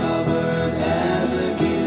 خبر بس گے